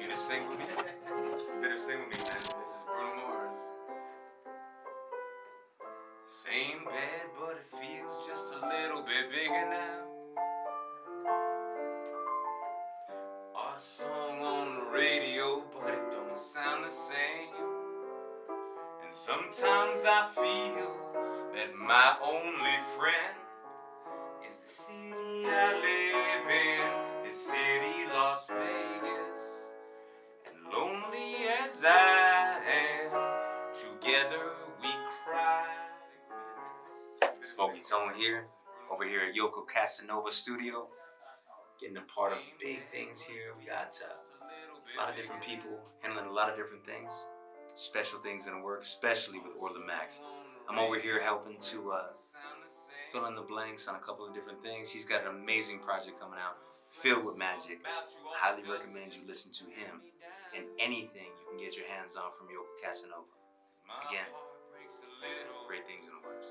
You just sing with me? You better sing with me, man. This is Bruno Mars. Same bed, but it feels just a little bit bigger now. Our song on the radio, but it don't sound the same. And sometimes I feel that my only friend is the city I I together we cry. Smokey Tone here, over here at Yoko Casanova Studio, getting a part of big things here. We got uh, a lot of different people handling a lot of different things, special things in the work, especially with Orla Max. I'm over here helping to uh, fill in the blanks on a couple of different things. He's got an amazing project coming out filled with magic. Highly recommend you listen to him and anything you can get your hands on from Yoko Casanova. Again, great things in the works.